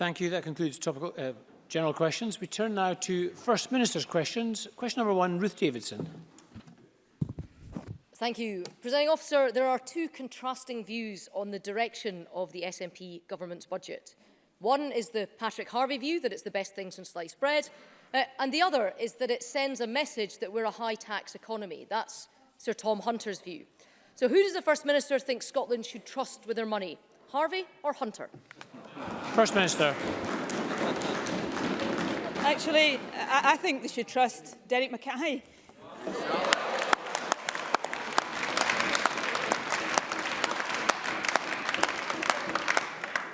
Thank you. That concludes topical, uh, general questions. We turn now to First Minister's questions. Question number one, Ruth Davidson. Thank you. Presiding officer, there are two contrasting views on the direction of the SNP government's budget. One is the Patrick Harvey view that it's the best thing since sliced bread, uh, and the other is that it sends a message that we're a high-tax economy. That's Sir Tom Hunter's view. So who does the First Minister think Scotland should trust with their money, Harvey or Hunter? First Minister. Actually, I, I think they should trust Derek Mackay.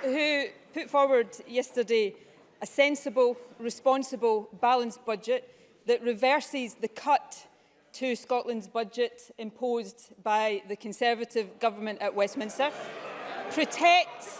who put forward yesterday a sensible, responsible, balanced budget that reverses the cut to Scotland's budget imposed by the Conservative government at Westminster, protects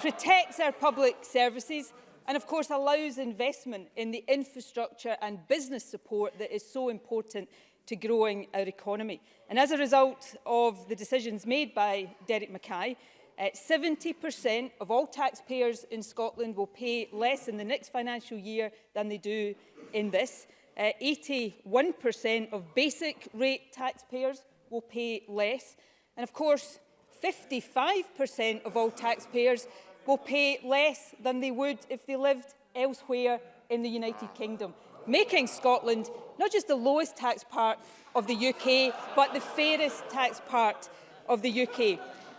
protects our public services and of course allows investment in the infrastructure and business support that is so important to growing our economy. And as a result of the decisions made by Derek Mackay, 70% eh, of all taxpayers in Scotland will pay less in the next financial year than they do in this. 81% uh, eh, of basic rate taxpayers will pay less. And of course, 55% of all taxpayers will pay less than they would if they lived elsewhere in the United Kingdom, making Scotland not just the lowest tax part of the UK, but the fairest tax part of the UK.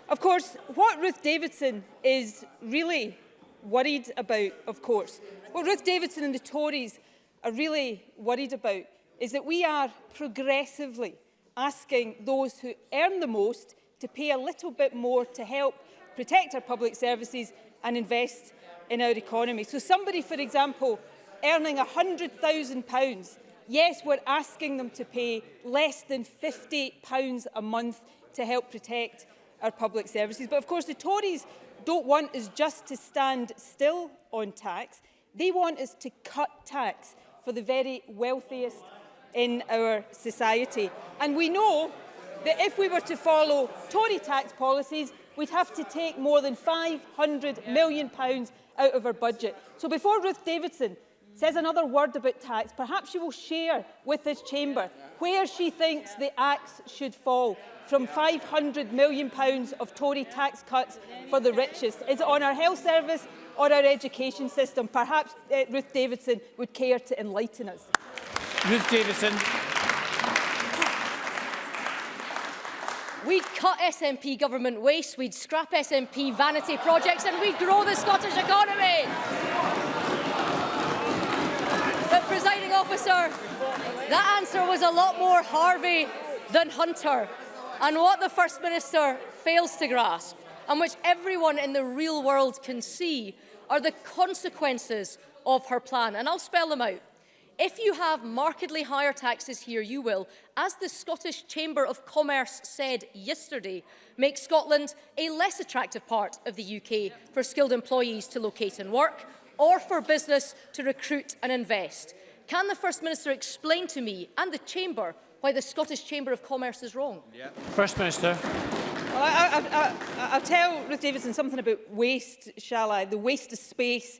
Of course, what Ruth Davidson is really worried about, of course, what Ruth Davidson and the Tories are really worried about is that we are progressively asking those who earn the most to pay a little bit more to help protect our public services and invest in our economy. So somebody, for example, earning £100,000, yes, we're asking them to pay less than £50 a month to help protect our public services. But of course, the Tories don't want us just to stand still on tax. They want us to cut tax for the very wealthiest in our society. And we know that if we were to follow Tory tax policies, we'd have to take more than £500 million pounds out of our budget. So before Ruth Davidson says another word about tax, perhaps she will share with this chamber where she thinks the axe should fall from £500 million pounds of Tory tax cuts for the richest. Is it on our health service or our education system? Perhaps uh, Ruth Davidson would care to enlighten us. Ruth Davidson. We'd cut SNP government waste, we'd scrap SNP vanity projects and we'd grow the Scottish economy. But, presiding officer, that answer was a lot more Harvey than Hunter. And what the First Minister fails to grasp, and which everyone in the real world can see, are the consequences of her plan. And I'll spell them out. If you have markedly higher taxes here, you will, as the Scottish Chamber of Commerce said yesterday, make Scotland a less attractive part of the UK for skilled employees to locate and work, or for business to recruit and invest. Can the First Minister explain to me and the Chamber why the Scottish Chamber of Commerce is wrong? Yeah. First Minister. Well, I, I, I, I'll tell Ruth Davidson something about waste, shall I? The waste of space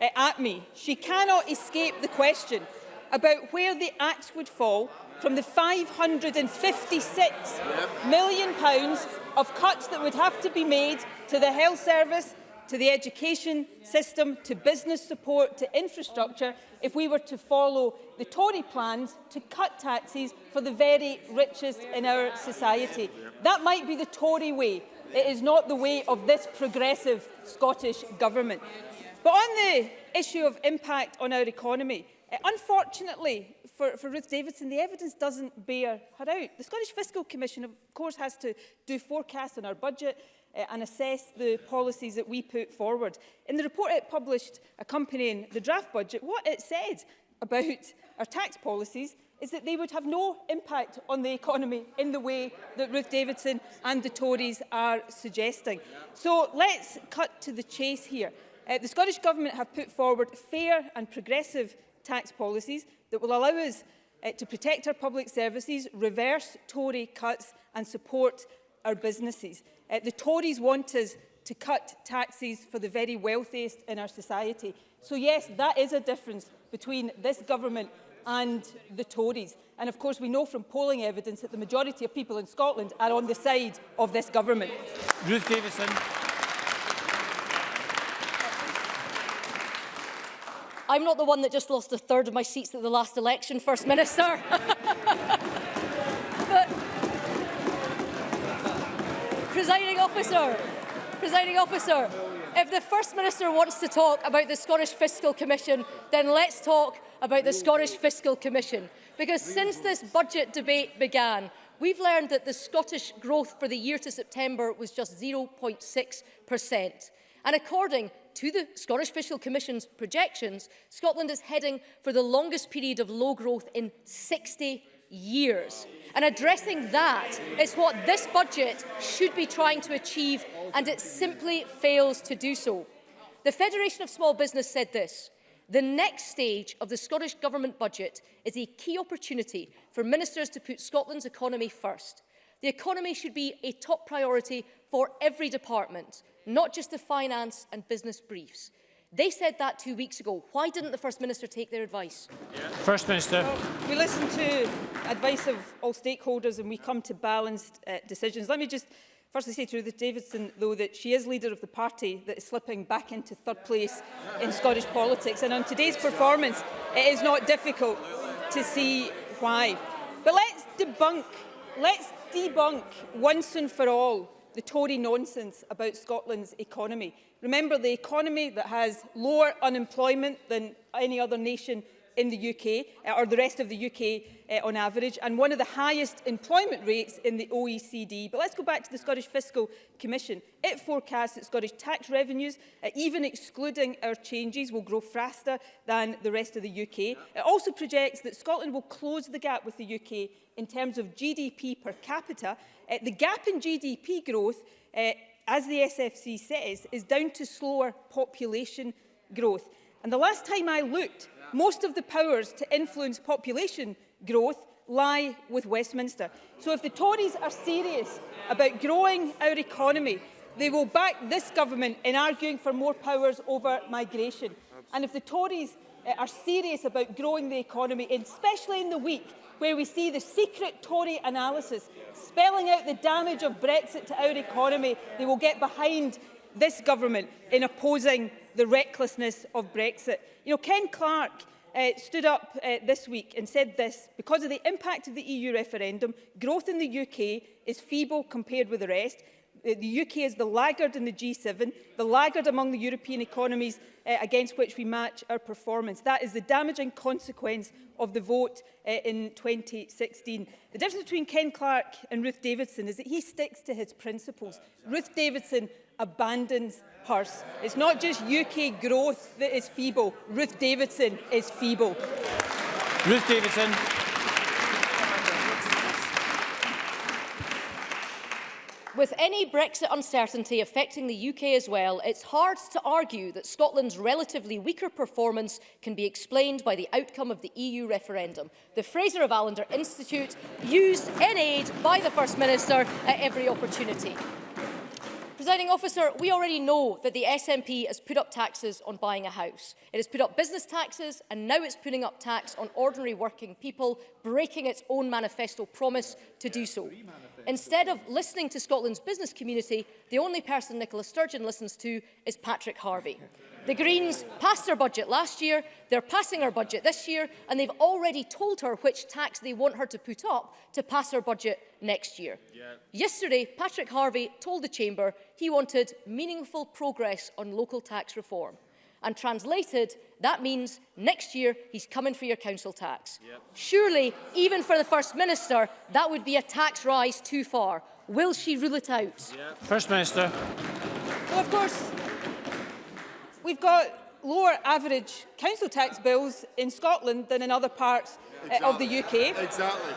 uh, at me, she cannot escape the question about where the axe would fall from the £556 million of cuts that would have to be made to the health service to the education system, to business support, to infrastructure, if we were to follow the Tory plans to cut taxes for the very richest in our society. That might be the Tory way. It is not the way of this progressive Scottish government. But on the issue of impact on our economy, eh, unfortunately for, for Ruth Davidson, the evidence doesn't bear her out. The Scottish Fiscal Commission, of course, has to do forecasts on our budget uh, and assess the policies that we put forward. In the report it published accompanying the draft budget, what it said about our tax policies is that they would have no impact on the economy in the way that Ruth Davidson and the Tories are suggesting. So let's cut to the chase here. Uh, the Scottish Government have put forward fair and progressive tax policies that will allow us uh, to protect our public services, reverse Tory cuts and support our businesses. Uh, the Tories want us to cut taxes for the very wealthiest in our society. So yes, that is a difference between this government and the Tories. And of course, we know from polling evidence that the majority of people in Scotland are on the side of this government. Ruth Davison. I'm not the one that just lost a third of my seats at the last election, First Minister. officer, presiding officer, if the First Minister wants to talk about the Scottish Fiscal Commission, then let's talk about the Scottish Fiscal Commission. Because since this budget debate began, we've learned that the Scottish growth for the year to September was just 0.6%. And according to the Scottish Fiscal Commission's projections, Scotland is heading for the longest period of low growth in 60 years. And addressing that is what this budget should be trying to achieve, and it simply fails to do so. The Federation of Small Business said this, The next stage of the Scottish Government budget is a key opportunity for ministers to put Scotland's economy first. The economy should be a top priority for every department, not just the finance and business briefs. They said that two weeks ago. Why didn't the First Minister take their advice? Yeah. First Minister. Well, we listen to advice of all stakeholders and we come to balanced uh, decisions. Let me just Firstly, say to Ruth Davidson, though, that she is leader of the party that is slipping back into third place in Scottish politics. And on today's performance, it is not difficult to see why. But let's debunk, let's debunk once and for all the Tory nonsense about Scotland's economy. Remember the economy that has lower unemployment than any other nation in the UK, uh, or the rest of the UK uh, on average, and one of the highest employment rates in the OECD. But let's go back to the Scottish Fiscal Commission. It forecasts that Scottish tax revenues, uh, even excluding our changes, will grow faster than the rest of the UK. It also projects that Scotland will close the gap with the UK in terms of GDP per capita, uh, the gap in GDP growth, uh, as the SFC says, is down to slower population growth. And the last time I looked, most of the powers to influence population growth lie with Westminster. So if the Tories are serious about growing our economy, they will back this government in arguing for more powers over migration. And if the Tories eh, are serious about growing the economy, especially in the week where we see the secret Tory analysis spelling out the damage of Brexit to our economy. They will get behind this government in opposing the recklessness of Brexit. You know, Ken Clark uh, stood up uh, this week and said this, because of the impact of the EU referendum, growth in the UK is feeble compared with the rest. Uh, the UK is the laggard in the G7, the laggard among the European economies uh, against which we match our performance. That is the damaging consequence of the vote uh, in 2016. The difference between Ken Clark and Ruth Davidson is that he sticks to his principles. Ruth Davidson abandons hers. It's not just UK growth that is feeble. Ruth Davidson is feeble. Ruth Davidson. With any Brexit uncertainty affecting the UK as well, it's hard to argue that Scotland's relatively weaker performance can be explained by the outcome of the EU referendum. The Fraser of Allender Institute used in aid by the First Minister at every opportunity. Presiding officer, we already know that the SNP has put up taxes on buying a house. It has put up business taxes and now it's putting up tax on ordinary working people, breaking its own manifesto promise to do so. Instead of listening to Scotland's business community, the only person Nicola Sturgeon listens to is Patrick Harvey. The Greens passed their budget last year, they're passing her budget this year, and they've already told her which tax they want her to put up to pass her budget next year. Yeah. Yesterday, Patrick Harvey told the Chamber he wanted meaningful progress on local tax reform. And translated, that means next year he's coming for your council tax. Yep. Surely, even for the First Minister, that would be a tax rise too far. Will she rule it out? Yep. First Minister. Well, of course, we've got lower average council tax bills in Scotland than in other parts exactly. uh, of the UK. Exactly.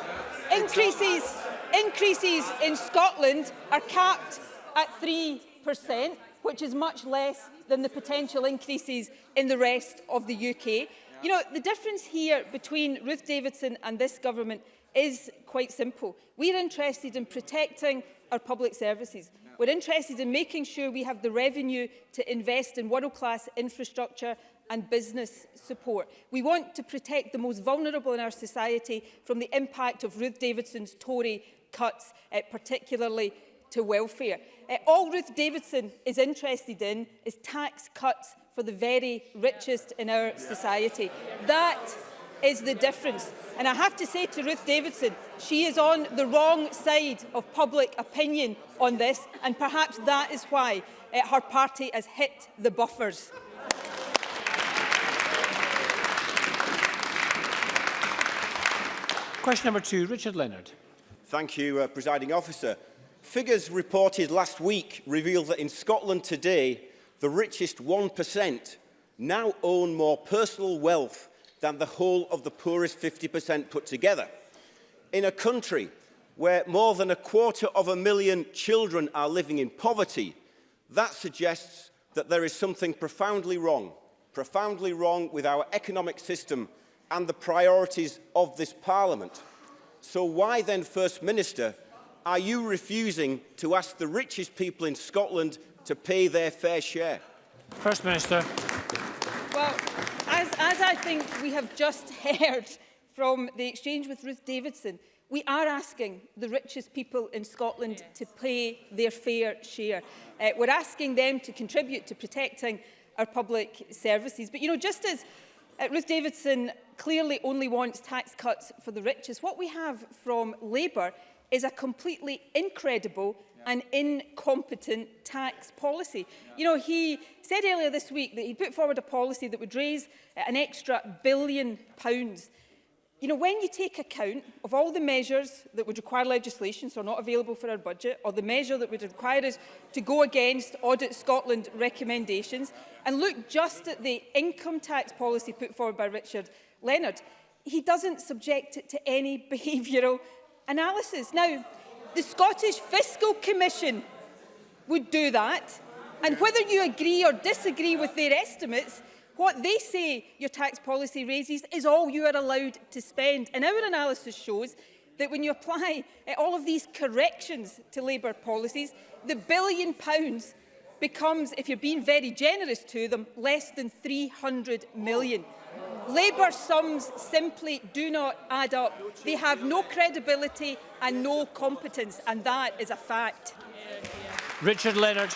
Increases, exactly. increases in Scotland are capped at 3%, which is much less than the potential increases in the rest of the UK. You know, the difference here between Ruth Davidson and this government is quite simple. We're interested in protecting our public services. We're interested in making sure we have the revenue to invest in world-class infrastructure and business support. We want to protect the most vulnerable in our society from the impact of Ruth Davidson's Tory cuts, uh, particularly to welfare. Uh, all Ruth Davidson is interested in is tax cuts for the very richest in our society. That is the difference. And I have to say to Ruth Davidson, she is on the wrong side of public opinion on this, and perhaps that is why uh, her party has hit the buffers. Question number two, Richard Leonard. Thank you, uh, Presiding Officer. Figures reported last week reveal that in Scotland today, the richest 1% now own more personal wealth than the whole of the poorest 50% put together. In a country where more than a quarter of a million children are living in poverty, that suggests that there is something profoundly wrong, profoundly wrong with our economic system and the priorities of this parliament. So why then, First Minister, are you refusing to ask the richest people in Scotland to pay their fair share? First Minister. Well, as, as I think we have just heard from the exchange with Ruth Davidson, we are asking the richest people in Scotland yes. to pay their fair share. Uh, we're asking them to contribute to protecting our public services. But, you know, just as uh, Ruth Davidson clearly only wants tax cuts for the richest, what we have from Labour is a completely incredible yeah. and incompetent tax policy. Yeah. You know, he said earlier this week that he put forward a policy that would raise an extra billion pounds. You know, when you take account of all the measures that would require legislation, so not available for our budget, or the measure that would require us to go against Audit Scotland recommendations, and look just at the income tax policy put forward by Richard Leonard, he doesn't subject it to any behavioural analysis. Now, the Scottish Fiscal Commission would do that. And whether you agree or disagree with their estimates, what they say your tax policy raises is all you are allowed to spend. And our analysis shows that when you apply uh, all of these corrections to Labour policies, the billion pounds becomes, if you're being very generous to them, less than 300 million. Labour sums simply do not add up. They have no credibility and no competence, and that is a fact. Richard Leonard.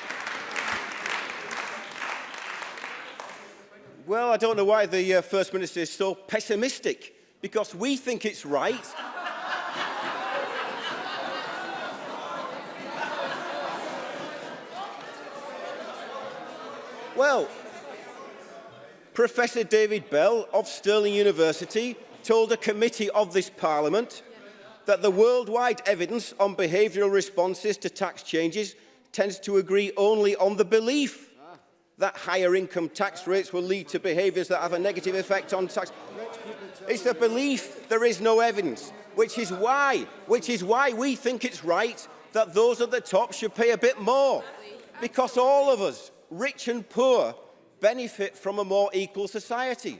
Well, I don't know why the uh, First Minister is so pessimistic, because we think it's right. well, Professor David Bell of Stirling University told a committee of this Parliament that the worldwide evidence on behavioural responses to tax changes tends to agree only on the belief that higher income tax rates will lead to behaviours that have a negative effect on tax. It's the belief there is no evidence, which is why, which is why we think it's right that those at the top should pay a bit more. Because all of us, rich and poor, benefit from a more equal society.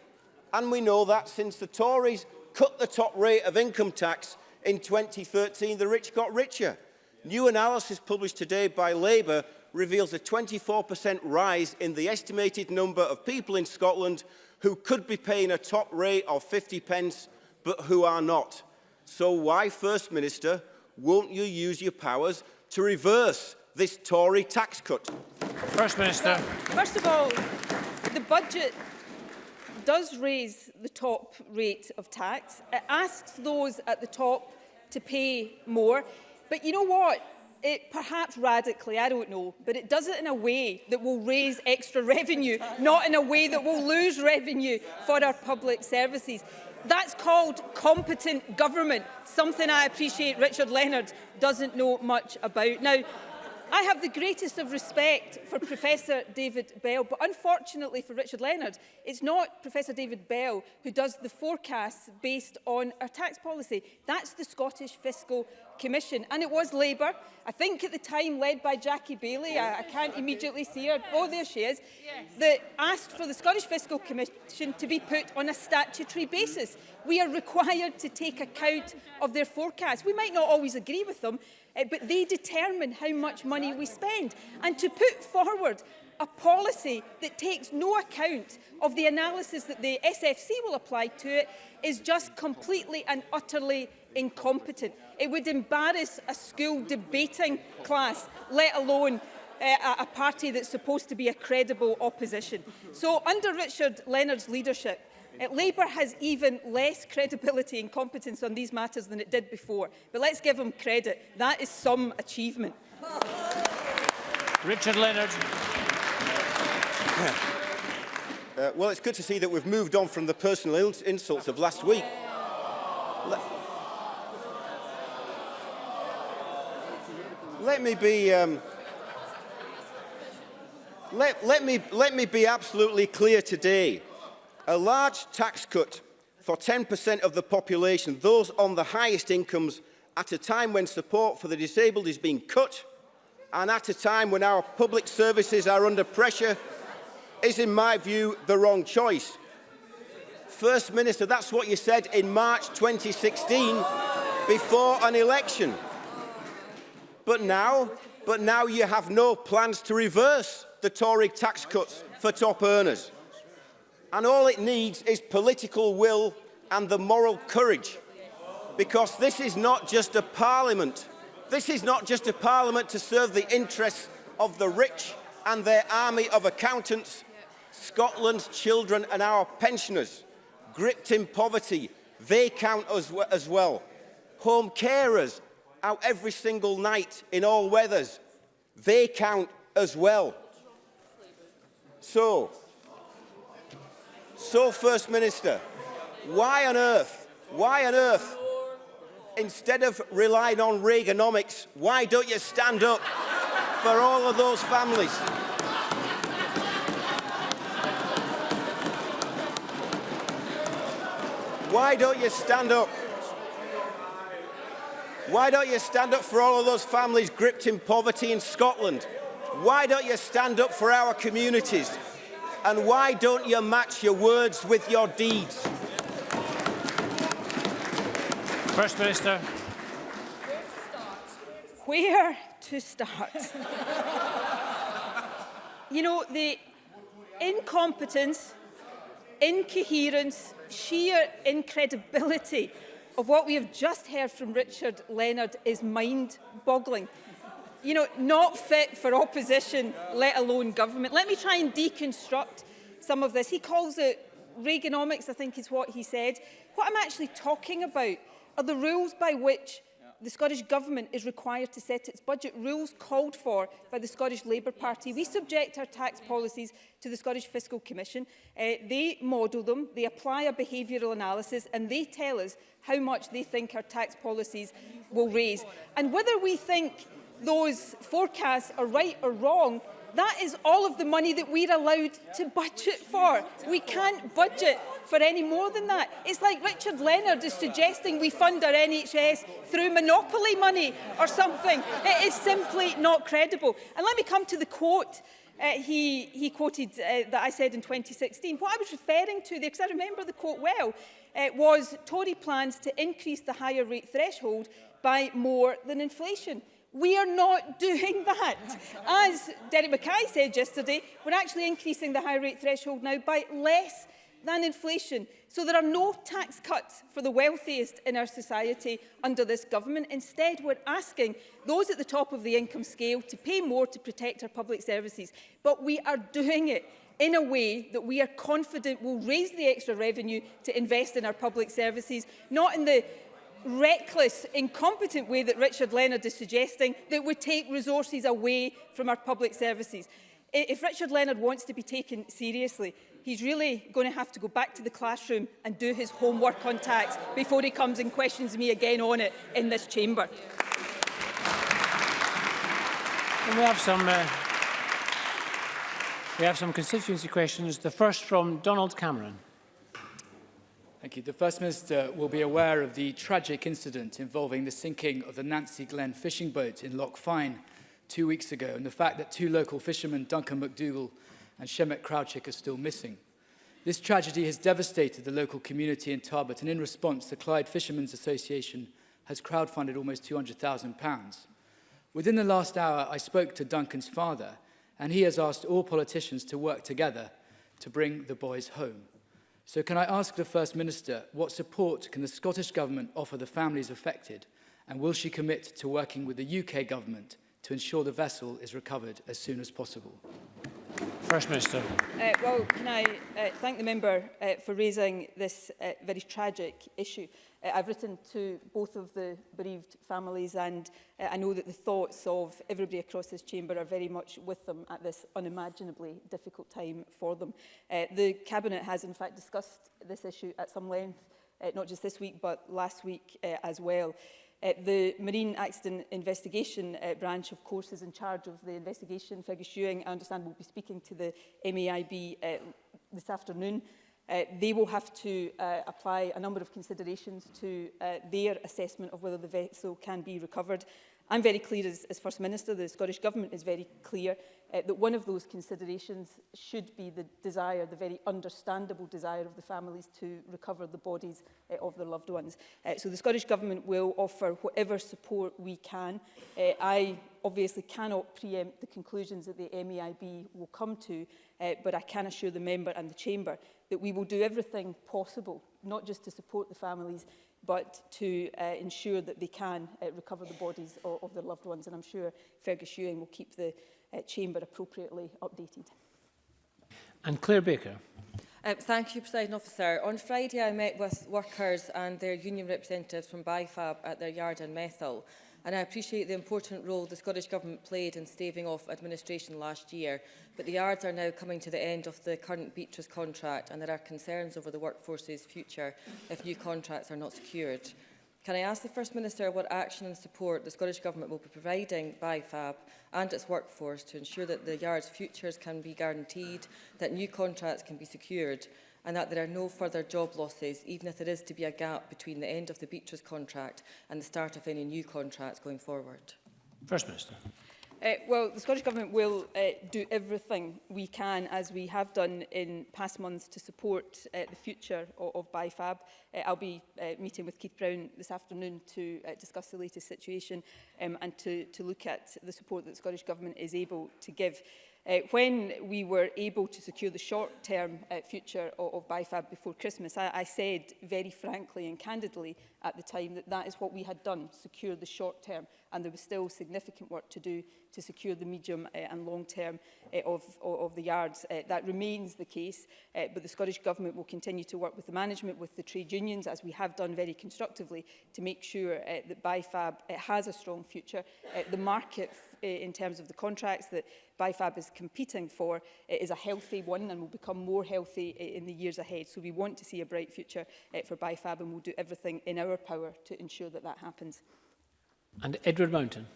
And we know that since the Tories cut the top rate of income tax in 2013, the rich got richer. New analysis published today by Labour reveals a 24% rise in the estimated number of people in Scotland who could be paying a top rate of 50 pence but who are not. So why, First Minister, won't you use your powers to reverse this Tory tax cut? First Minister. First of all, the budget does raise the top rate of tax. It asks those at the top to pay more. But you know what? It perhaps radically, I don't know, but it does it in a way that will raise extra revenue, not in a way that will lose revenue for our public services. That's called competent government, something I appreciate Richard Leonard doesn't know much about. Now, I have the greatest of respect for Professor David Bell, but unfortunately for Richard Leonard, it's not Professor David Bell who does the forecasts based on our tax policy. That's the Scottish Fiscal Commission, and it was Labour, I think at the time led by Jackie Bailey, I, I can't immediately see her, oh there she is, that asked for the Scottish Fiscal Commission to be put on a statutory basis. We are required to take account of their forecasts. We might not always agree with them, uh, but they determine how much money we spend. And to put forward a policy that takes no account of the analysis that the SFC will apply to it is just completely and utterly incompetent. It would embarrass a school debating class, let alone uh, a party that's supposed to be a credible opposition. So under Richard Leonard's leadership, Uh, Labour has even less credibility and competence on these matters than it did before. But let's give them credit. That is some achievement. Richard Leonard. Uh, well, it's good to see that we've moved on from the personal insults of last week. Let, let me be... Um, let, let, me, let me be absolutely clear today. A large tax cut for 10% of the population, those on the highest incomes, at a time when support for the disabled is being cut and at a time when our public services are under pressure is, in my view, the wrong choice. First Minister, that's what you said in March 2016 before an election. But now, but now you have no plans to reverse the Tory tax cuts for top earners. And all it needs is political will and the moral courage. Because this is not just a parliament. This is not just a parliament to serve the interests of the rich and their army of accountants. Scotland's children and our pensioners, gripped in poverty, they count us as well. Home carers, out every single night in all weathers, they count as well. So, So, First Minister, why on earth, why on earth, instead of relying on Reaganomics, why don't you stand up for all of those families? Why don't you stand up? Why don't you stand up for all of those families gripped in poverty in Scotland? Why don't you stand up for our communities? and why don't you match your words with your deeds? First Minister. Where to start? Where to start? you know, the incompetence, incoherence, sheer incredibility of what we have just heard from Richard Leonard is mind-boggling you know, not fit for opposition, let alone government. Let me try and deconstruct some of this. He calls it Reaganomics, I think is what he said. What I'm actually talking about are the rules by which the Scottish Government is required to set its budget rules called for by the Scottish Labour Party. We subject our tax policies to the Scottish Fiscal Commission. Uh, they model them, they apply a behavioural analysis and they tell us how much they think our tax policies will raise. And whether we think those forecasts are right or wrong, that is all of the money that we're allowed to budget for. We can't budget for any more than that. It's like Richard Leonard is suggesting we fund our NHS through monopoly money or something. It is simply not credible. And let me come to the quote uh, he, he quoted uh, that I said in 2016. What I was referring to there, because I remember the quote well, uh, was Tory plans to increase the higher rate threshold by more than inflation. We are not doing that. As Derek Mackay said yesterday, we're actually increasing the high rate threshold now by less than inflation. So there are no tax cuts for the wealthiest in our society under this government. Instead, we're asking those at the top of the income scale to pay more to protect our public services. But we are doing it in a way that we are confident will raise the extra revenue to invest in our public services, not in the reckless, incompetent way that Richard Leonard is suggesting that would take resources away from our public services. If Richard Leonard wants to be taken seriously, he's really going to have to go back to the classroom and do his homework on tax before he comes and questions me again on it in this chamber. And we have some uh, we have some constituency questions. The first from Donald Cameron. Thank you. The First Minister will be aware of the tragic incident involving the sinking of the Nancy Glen fishing boat in Loch Fyne two weeks ago and the fact that two local fishermen, Duncan McDougall and Shemek Crowchick, are still missing. This tragedy has devastated the local community in Tarbert and in response, the Clyde Fishermen's Association has crowdfunded almost £200,000. Within the last hour, I spoke to Duncan's father and he has asked all politicians to work together to bring the boys home. So can I ask the First Minister, what support can the Scottish Government offer the families affected? And will she commit to working with the UK Government to ensure the vessel is recovered as soon as possible? First Minister. Uh, well, can I uh, thank the member uh, for raising this uh, very tragic issue. Uh, I've written to both of the bereaved families and uh, I know that the thoughts of everybody across this chamber are very much with them at this unimaginably difficult time for them. Uh, the Cabinet has in fact discussed this issue at some length, uh, not just this week but last week uh, as well. Uh, the Marine Accident Investigation uh, Branch, of course, is in charge of the investigation. Fergus Ewing, I understand, will be speaking to the MAIB uh, this afternoon. Uh, they will have to uh, apply a number of considerations to uh, their assessment of whether the vessel can be recovered. I'm very clear as, as First Minister, the Scottish Government is very clear uh, that one of those considerations should be the desire, the very understandable desire of the families to recover the bodies uh, of their loved ones. Uh, so the Scottish Government will offer whatever support we can. Uh, I obviously cannot preempt the conclusions that the MEIB will come to, uh, but I can assure the member and the chamber that we will do everything possible, not just to support the families, but to uh, ensure that they can uh, recover the bodies of, of their loved ones. And I'm sure Fergus Ewing will keep the uh, chamber appropriately updated. And Claire Baker. Um, thank you, President Officer. On Friday, I met with workers and their union representatives from BIFAB at their yard in Methil, and I appreciate the important role the Scottish Government played in staving off administration last year, but the yards are now coming to the end of the current Beatrice contract, and there are concerns over the workforce's future if new contracts are not secured. Can I ask the First Minister what action and support the Scottish Government will be providing FAB and its workforce to ensure that the Yard's futures can be guaranteed, that new contracts can be secured and that there are no further job losses, even if there is to be a gap between the end of the Beatrice contract and the start of any new contracts going forward? First Minister. Uh, well, the Scottish Government will uh, do everything we can, as we have done in past months, to support uh, the future of, of BIFAB. Uh, I'll be uh, meeting with Keith Brown this afternoon to uh, discuss the latest situation um, and to, to look at the support that the Scottish Government is able to give. Uh, when we were able to secure the short-term uh, future of, of BIFAB before Christmas, I, I said very frankly and candidly at the time that that is what we had done, secure the short-term and there was still significant work to do to secure the medium uh, and long term uh, of, of the yards. Uh, that remains the case, uh, but the Scottish Government will continue to work with the management, with the trade unions, as we have done very constructively, to make sure uh, that BIFAB uh, has a strong future. Uh, the market uh, in terms of the contracts that BIFAB is competing for uh, is a healthy one and will become more healthy uh, in the years ahead. So we want to see a bright future uh, for BIFAB and we'll do everything in our power to ensure that that happens. And Edward Mountain.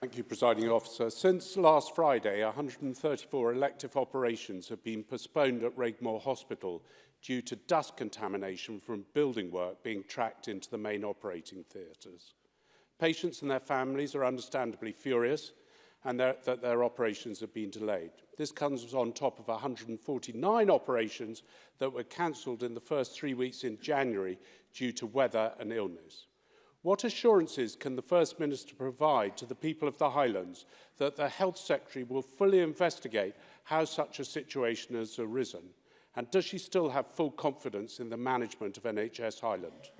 Thank you, Presiding Officer. Since last Friday, 134 elective operations have been postponed at Regmore Hospital due to dust contamination from building work being tracked into the main operating theatres. Patients and their families are understandably furious and that their operations have been delayed. This comes on top of 149 operations that were cancelled in the first three weeks in January due to weather and illness. What assurances can the First Minister provide to the people of the Highlands that the Health Secretary will fully investigate how such a situation has arisen? And does she still have full confidence in the management of NHS Highland?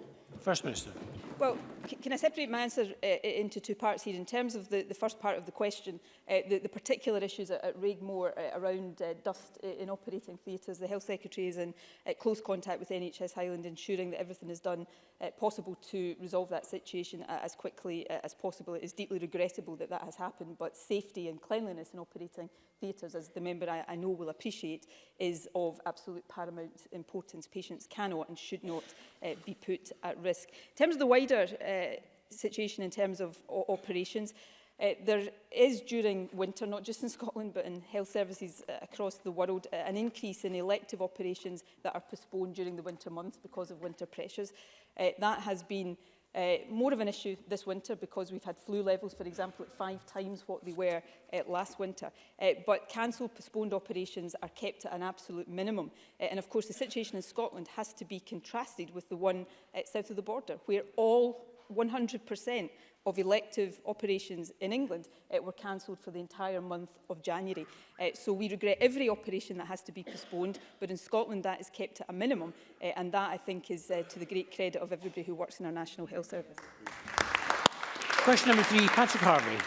First Minister. Well, can I separate my answer uh, into two parts here? In terms of the, the first part of the question, uh, the, the particular issues at, at Raigmore uh, around uh, dust in operating theatres, the Health Secretary is in uh, close contact with NHS Highland, ensuring that everything is done uh, possible to resolve that situation uh, as quickly uh, as possible. It is deeply regrettable that that has happened, but safety and cleanliness in operating theatres, as the member I, I know will appreciate, is of absolute paramount importance. Patients cannot and should not uh, be put at risk. In terms of the wider uh, situation in terms of operations, uh, there is during winter, not just in Scotland, but in health services uh, across the world, uh, an increase in elective operations that are postponed during the winter months because of winter pressures. Uh, that has been Uh, more of an issue this winter because we've had flu levels, for example, at five times what they were uh, last winter. Uh, but cancelled, postponed operations are kept at an absolute minimum. Uh, and of course, the situation in Scotland has to be contrasted with the one uh, south of the border, where all 100% of elective operations in England uh, were cancelled for the entire month of January. Uh, so we regret every operation that has to be postponed, but in Scotland that is kept at a minimum, uh, and that I think is uh, to the great credit of everybody who works in our National Health Service. Question number three, Patrick Harvey.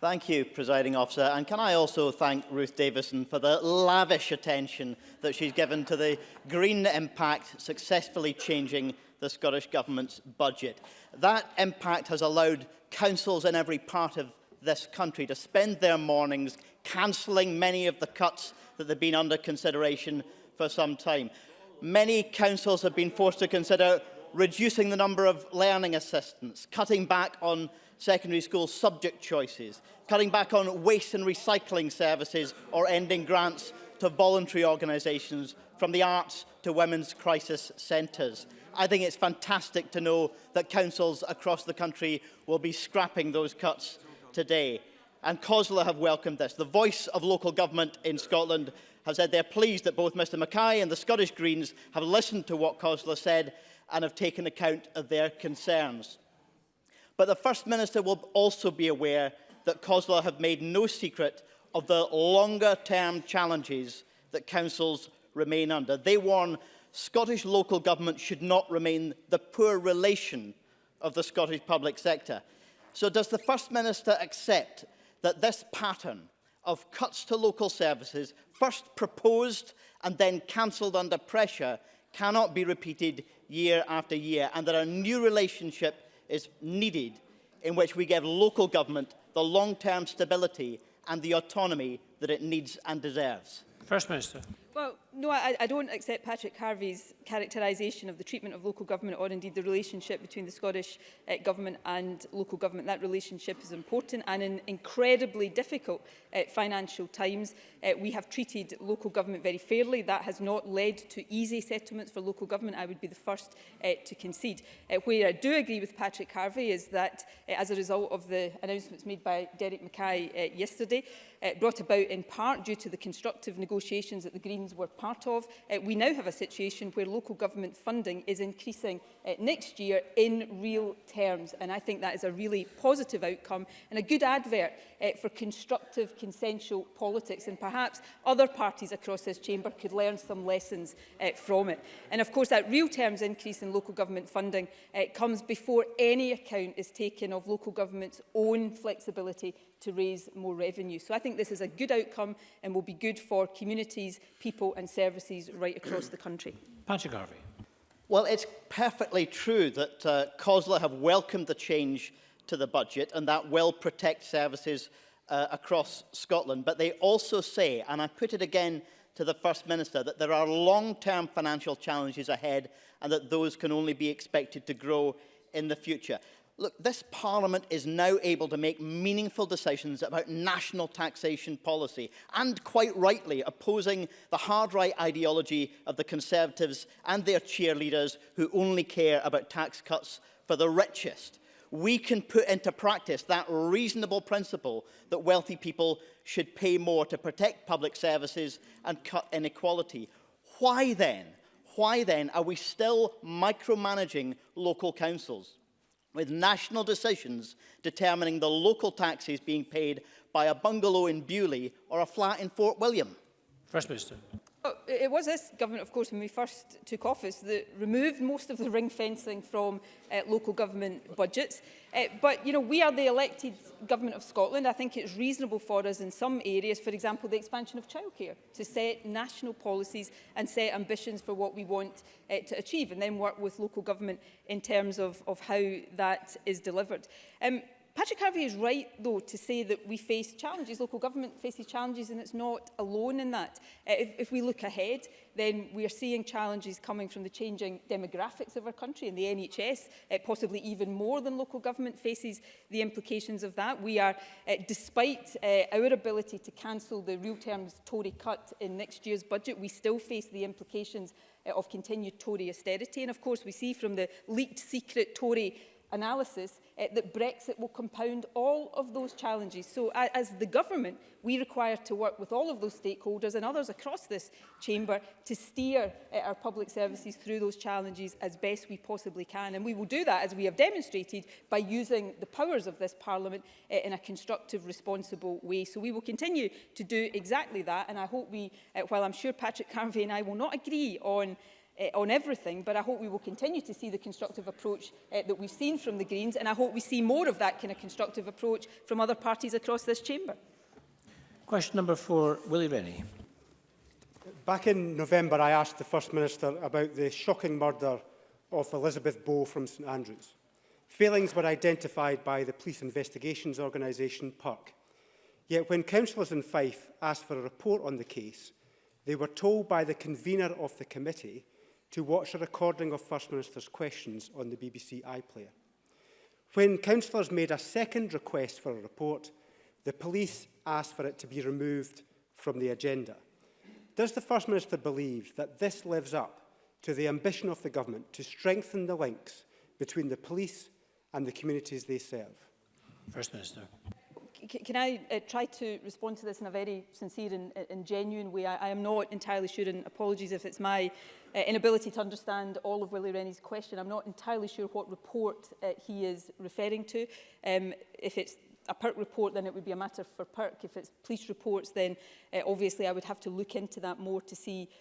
Thank you, Presiding Officer. And can I also thank Ruth Davison for the lavish attention that she's given to the green impact successfully changing the Scottish Government's budget. That impact has allowed councils in every part of this country to spend their mornings cancelling many of the cuts that have been under consideration for some time. Many councils have been forced to consider reducing the number of learning assistants, cutting back on secondary school subject choices, cutting back on waste and recycling services or ending grants to voluntary organisations from the arts to women's crisis centres. I think it's fantastic to know that councils across the country will be scrapping those cuts today. And COSLA have welcomed this. The voice of local government in Scotland have said they're pleased that both Mr Mackay and the Scottish Greens have listened to what COSLA said and have taken account of their concerns. But the First Minister will also be aware that COSLA have made no secret of the longer-term challenges that councils remain under. They warn Scottish local government should not remain the poor relation of the Scottish public sector. So does the First Minister accept that this pattern of cuts to local services, first proposed and then cancelled under pressure, cannot be repeated year after year, and that a new relationship is needed in which we give local government the long-term stability and the autonomy that it needs and deserves. First Minister. Well, no, I, I don't accept Patrick Harvey's characterisation of the treatment of local government or indeed the relationship between the Scottish uh, Government and local government. That relationship is important and in incredibly difficult uh, financial times. Uh, we have treated local government very fairly. That has not led to easy settlements for local government. I would be the first uh, to concede. Uh, where I do agree with Patrick Harvey is that uh, as a result of the announcements made by Derek Mackay uh, yesterday, uh, brought about in part due to the constructive negotiations at the Green contributions were part of. Uh, we now have a situation where local government funding is increasing uh, next year in real terms. And I think that is a really positive outcome and a good advert uh, for constructive, consensual politics. And perhaps other parties across this chamber could learn some lessons uh, from it. And of course, that real terms increase in local government funding uh, comes before any account is taken of local government's own flexibility to raise more revenue. So I think this is a good outcome and will be good for communities, people and services right across the country. Patrick Garvey. Well, it's perfectly true that uh, COSLA have welcomed the change to the budget and that will protect services uh, across Scotland. But they also say, and I put it again to the First Minister, that there are long-term financial challenges ahead and that those can only be expected to grow in the future look, this Parliament is now able to make meaningful decisions about national taxation policy and quite rightly opposing the hard right ideology of the Conservatives and their cheerleaders who only care about tax cuts for the richest. We can put into practice that reasonable principle that wealthy people should pay more to protect public services and cut inequality. Why then? Why then are we still micromanaging local councils? with national decisions determining the local taxes being paid by a bungalow in Bewley or a flat in Fort William. First Minister. It was this government, of course, when we first took office, that removed most of the ring fencing from uh, local government budgets. Uh, but, you know, we are the elected government of Scotland. I think it's reasonable for us in some areas, for example, the expansion of childcare, to set national policies and set ambitions for what we want uh, to achieve, and then work with local government in terms of, of how that is delivered. Um, Patrick Harvey is right, though, to say that we face challenges. Local government faces challenges and it's not alone in that. Uh, if, if we look ahead, then we are seeing challenges coming from the changing demographics of our country and the NHS, uh, possibly even more than local government faces the implications of that. We are, uh, despite uh, our ability to cancel the real terms Tory cut in next year's budget, we still face the implications uh, of continued Tory austerity. And of course, we see from the leaked secret Tory analysis uh, that Brexit will compound all of those challenges. So uh, as the government, we require to work with all of those stakeholders and others across this chamber to steer uh, our public services through those challenges as best we possibly can. And we will do that, as we have demonstrated, by using the powers of this Parliament uh, in a constructive, responsible way. So we will continue to do exactly that. And I hope we, uh, while I'm sure Patrick Carvey and I will not agree on uh, on everything, but I hope we will continue to see the constructive approach uh, that we've seen from the Greens, and I hope we see more of that kind of constructive approach from other parties across this chamber. Question number four, Willie Rennie. Back in November, I asked the First Minister about the shocking murder of Elizabeth Bow from St Andrews. Failings were identified by the Police Investigations Organisation, PERC. Yet when councillors in Fife asked for a report on the case, they were told by the convener of the committee to watch a recording of First Minister's questions on the BBC iPlayer. When councillors made a second request for a report, the police asked for it to be removed from the agenda. Does the First Minister believe that this lives up to the ambition of the government to strengthen the links between the police and the communities they serve? First Minister can I uh, try to respond to this in a very sincere and, uh, and genuine way? I, I am not entirely sure, and apologies if it's my uh, inability to understand all of Willie Rennie's question. I'm not entirely sure what report uh, he is referring to, um, if it's a PERC report, then it would be a matter for PERC. If it's police reports, then uh, obviously I would have to look into that more to see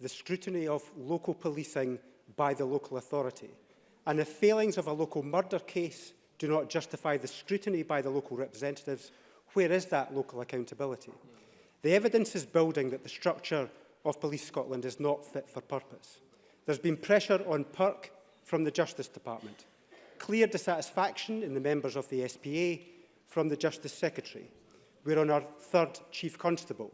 the scrutiny of local policing by the local authority. And the failings of a local murder case do not justify the scrutiny by the local representatives, where is that local accountability? The evidence is building that the structure of Police Scotland is not fit for purpose. There's been pressure on PERC from the Justice Department, clear dissatisfaction in the members of the SPA from the Justice Secretary, We're on our third Chief Constable,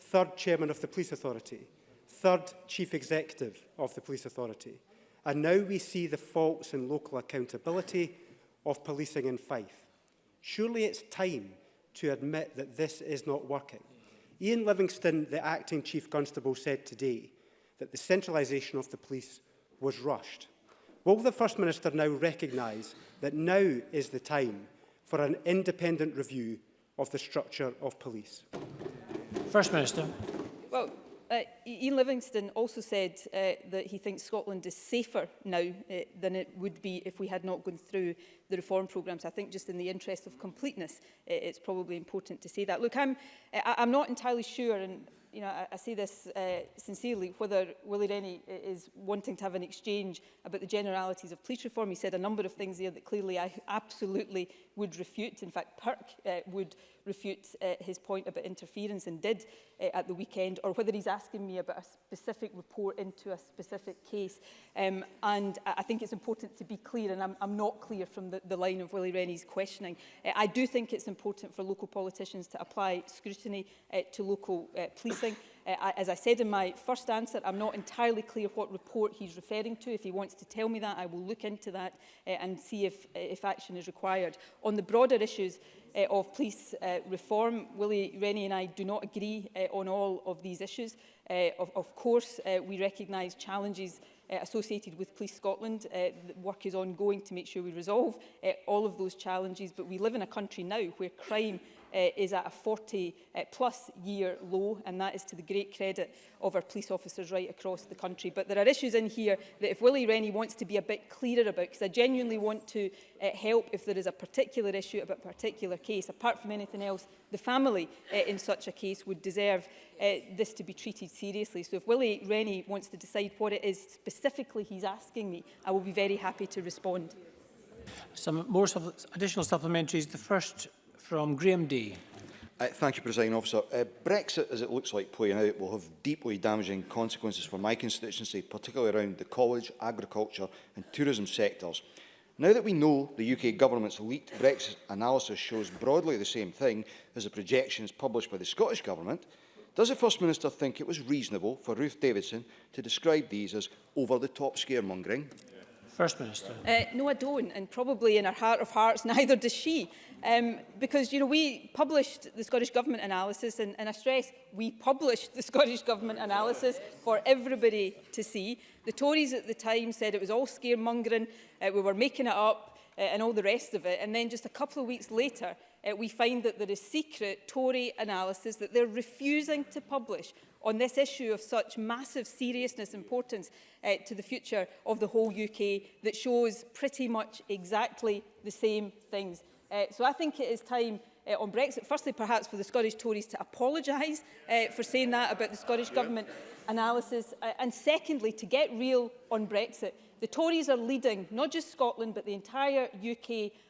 third Chairman of the Police Authority, third Chief Executive of the Police Authority. And now we see the faults in local accountability of policing in Fife. Surely it's time to admit that this is not working. Ian Livingston, the acting chief constable, said today that the centralisation of the police was rushed. Will the First Minister now recognise that now is the time for an independent review of the structure of police. First Minister. Well, uh, Ian Livingston also said uh, that he thinks Scotland is safer now uh, than it would be if we had not gone through the reform programmes. I think just in the interest of completeness, uh, it's probably important to say that. Look, I'm, uh, I'm not entirely sure, and you know, I, I say this uh, sincerely, whether Willie Rennie uh, is wanting to have an exchange about the generalities of police reform. He said a number of things there that clearly I absolutely would refute, in fact Perk uh, would refute uh, his point about interference and did uh, at the weekend, or whether he's asking me about a specific report into a specific case. Um, and I think it's important to be clear, and I'm, I'm not clear from the, the line of Willie Rennie's questioning. Uh, I do think it's important for local politicians to apply scrutiny uh, to local uh, policing. Uh, as I said in my first answer, I'm not entirely clear what report he's referring to. If he wants to tell me that, I will look into that uh, and see if, eh, if action is required. On the broader issues, uh, of police uh, reform. Willie Rennie and I do not agree uh, on all of these issues. Uh, of, of course, uh, we recognise challenges uh, associated with Police Scotland. Uh, work is ongoing to make sure we resolve uh, all of those challenges, but we live in a country now where crime uh, is at a 40 uh, eh, plus year low and that is to the great credit of our police officers right across the country. But there are issues in here that if Willie Rennie wants to be a bit clearer about, because I genuinely want to uh, help if there is a particular issue about a particular case, apart from anything else, the family uh, in such a case would deserve uh, this to be treated seriously. So if Willie Rennie wants to decide what it is specifically he's asking me, I will be very happy to respond. Some more additional supplementaries. The first from Graham Day. Uh, thank you, President Officer. Uh, Brexit, as it looks like playing out, will have deeply damaging consequences for my constituency, particularly around the college, agriculture and tourism sectors. Now that we know the UK government's leaked Brexit analysis shows broadly the same thing as the projections published by the Scottish government, does the First Minister think it was reasonable for Ruth Davidson to describe these as over-the-top scaremongering? Yeah. First Minister. Uh, no, I don't, and probably in our heart of hearts, neither does she. Um, because, you know, we published the Scottish Government analysis, and, and I stress, we published the Scottish Government analysis for everybody to see. The Tories at the time said it was all scaremongering, uh, we were making it up, uh, and all the rest of it. And then just a couple of weeks later, uh, we find that there is secret Tory analysis that they're refusing to publish on this issue of such massive seriousness and importance uh, to the future of the whole UK that shows pretty much exactly the same things. Uh, so I think it is time uh, on Brexit, firstly perhaps for the Scottish Tories to apologise uh, for saying that about the Scottish yeah. Government analysis, uh, and secondly to get real on Brexit. The Tories are leading not just Scotland but the entire UK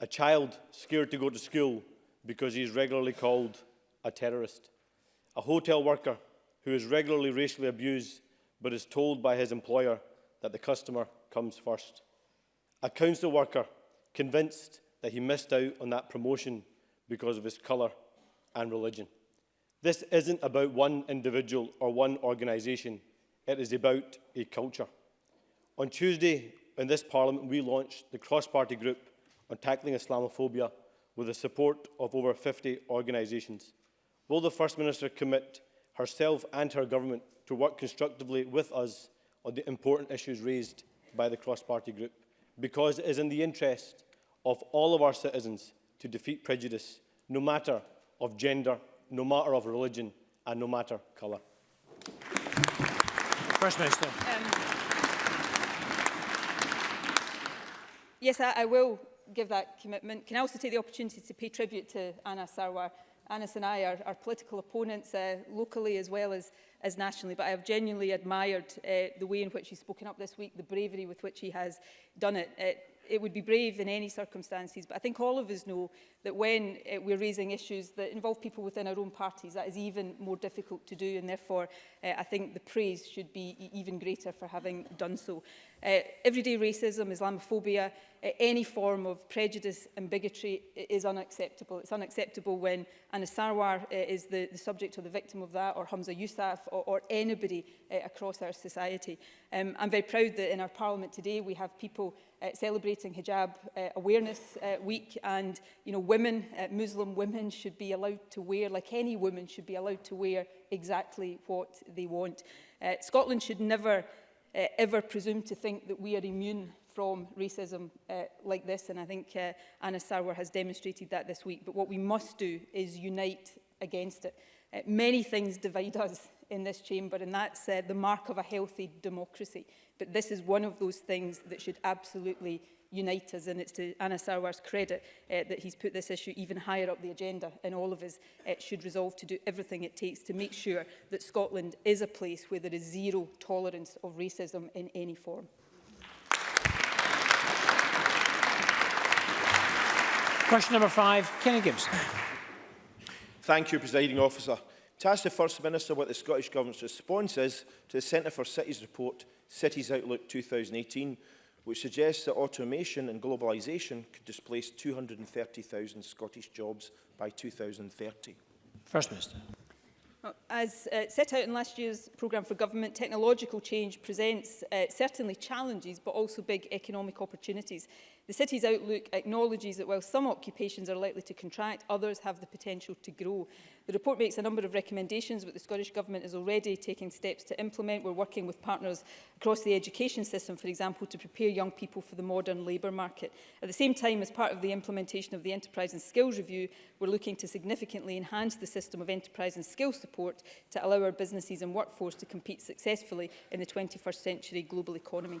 a child scared to go to school because he is regularly called a terrorist. A hotel worker who is regularly racially abused but is told by his employer that the customer comes first. A council worker convinced that he missed out on that promotion because of his colour and religion. This isn't about one individual or one organisation, it is about a culture. On Tuesday in this Parliament, we launched the cross-party group on tackling Islamophobia with the support of over 50 organisations. Will the First Minister commit herself and her government to work constructively with us on the important issues raised by the cross-party group? Because it is in the interest of all of our citizens to defeat prejudice, no matter of gender, no matter of religion and no matter colour. First Minister. Um, yes, I, I will give that commitment. Can I also take the opportunity to pay tribute to Anna Sarwar? Anas and I are, are political opponents uh, locally as well as, as nationally, but I have genuinely admired uh, the way in which he's spoken up this week, the bravery with which he has done it. Uh, it would be brave in any circumstances, but I think all of us know that when uh, we're raising issues that involve people within our own parties, that is even more difficult to do, and therefore uh, I think the praise should be e even greater for having done so. Uh, everyday racism, Islamophobia, uh, any form of prejudice and bigotry is unacceptable. It's unacceptable when Anna Sarwar uh, is the, the subject or the victim of that, or Hamza Yousaf, or, or anybody uh, across our society. Um, I'm very proud that in our Parliament today we have people uh, celebrating Hijab uh, Awareness uh, Week and you know women, uh, Muslim women should be allowed to wear, like any woman should be allowed to wear exactly what they want. Uh, Scotland should never uh, ever presume to think that we are immune from racism uh, like this and I think uh, Anna Sarwar has demonstrated that this week but what we must do is unite against it. Uh, many things divide us in this chamber, and that's uh, the mark of a healthy democracy. But this is one of those things that should absolutely unite us, and it's to Anna Sarwar's credit uh, that he's put this issue even higher up the agenda, and all of us uh, should resolve to do everything it takes to make sure that Scotland is a place where there is zero tolerance of racism in any form. Question number five, Kenny Gibson. Thank you, Presiding Officer. To ask the First Minister what the Scottish Government's response is to the Centre for Cities report, Cities Outlook 2018, which suggests that automation and globalisation could displace 230,000 Scottish jobs by 2030. First Minister. As uh, set out in last year's programme for government, technological change presents uh, certainly challenges but also big economic opportunities. The city's outlook acknowledges that while some occupations are likely to contract, others have the potential to grow. The report makes a number of recommendations but the Scottish Government is already taking steps to implement. We're working with partners across the education system, for example, to prepare young people for the modern labour market. At the same time, as part of the implementation of the Enterprise and Skills Review, we're looking to significantly enhance the system of enterprise and skills support to allow our businesses and workforce to compete successfully in the 21st century global economy.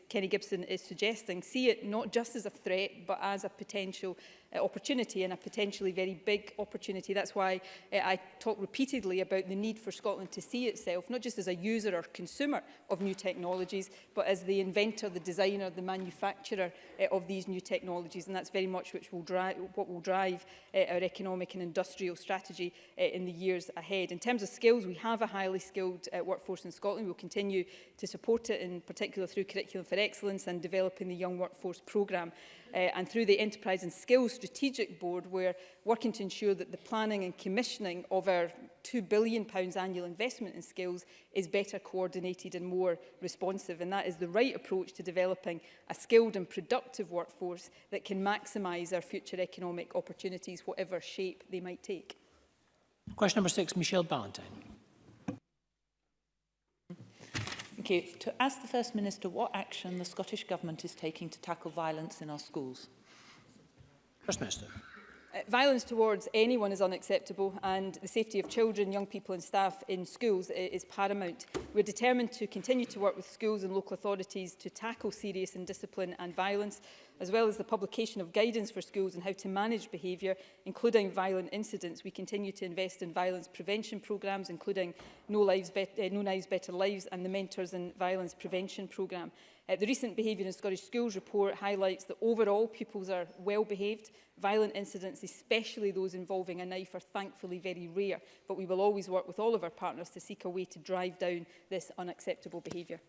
Kenny Gibson is suggesting, see it not just as a threat, but as a potential uh, opportunity and a potentially very big opportunity. That's why uh, I talk repeatedly about the need for Scotland to see itself, not just as a user or consumer of new technologies, but as the inventor, the designer, the manufacturer uh, of these new technologies. And that's very much which will drive, what will drive uh, our economic and industrial strategy uh, in the years ahead. In terms of skills, we have a highly skilled uh, workforce in Scotland. We'll continue to support it, in particular through Curriculum for Excellence and developing the Young Workforce Programme. Uh, and through the Enterprise and Skills Strategic Board, we're working to ensure that the planning and commissioning of our £2 billion annual investment in skills is better coordinated and more responsive. And that is the right approach to developing a skilled and productive workforce that can maximise our future economic opportunities, whatever shape they might take. Question number six, Michelle Ballantyne. you. To ask the First Minister what action the Scottish Government is taking to tackle violence in our schools. First Minister. Uh, violence towards anyone is unacceptable and the safety of children, young people and staff in schools is paramount. We're determined to continue to work with schools and local authorities to tackle serious indiscipline and violence, as well as the publication of guidance for schools on how to manage behaviour, including violent incidents. We continue to invest in violence prevention programmes, including No, Lives uh, no Knives Better Lives and the Mentors in Violence Prevention programme. Uh, the recent Behaviour in Scottish Schools report highlights that overall pupils are well behaved. Violent incidents, especially those involving a knife, are thankfully very rare, but we will always work with all of our partners to seek a way to drive down this unacceptable behaviour.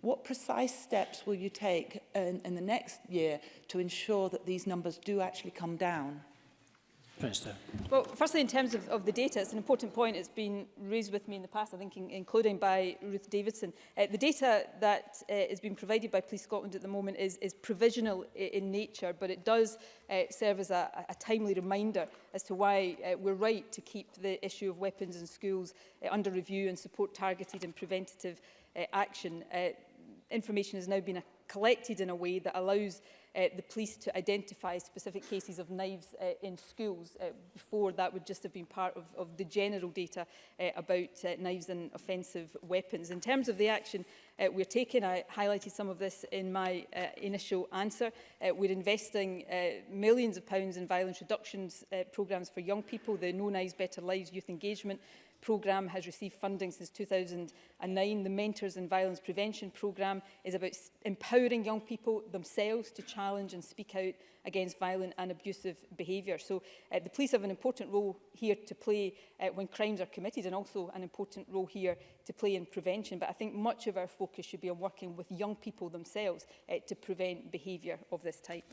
What precise steps will you take in, in the next year to ensure that these numbers do actually come down? Minister. Well, firstly, in terms of, of the data, it's an important point. It's been raised with me in the past, I think, in, including by Ruth Davidson. Uh, the data that uh, is being provided by Police Scotland at the moment is, is provisional in, in nature, but it does uh, serve as a, a timely reminder as to why uh, we're right to keep the issue of weapons in schools uh, under review and support targeted and preventative uh, action. Uh, information has now been collected in a way that allows uh, the police to identify specific cases of knives uh, in schools. Uh, before, that would just have been part of, of the general data uh, about uh, knives and offensive weapons. In terms of the action uh, we're taking, I highlighted some of this in my uh, initial answer. Uh, we're investing uh, millions of pounds in violence reductions uh, programmes for young people, the No Knives Better Lives Youth Engagement programme has received funding since 2009. The Mentors in Violence Prevention programme is about empowering young people themselves to challenge and speak out against violent and abusive behaviour. So uh, the police have an important role here to play uh, when crimes are committed and also an important role here to play in prevention. But I think much of our focus should be on working with young people themselves uh, to prevent behaviour of this type.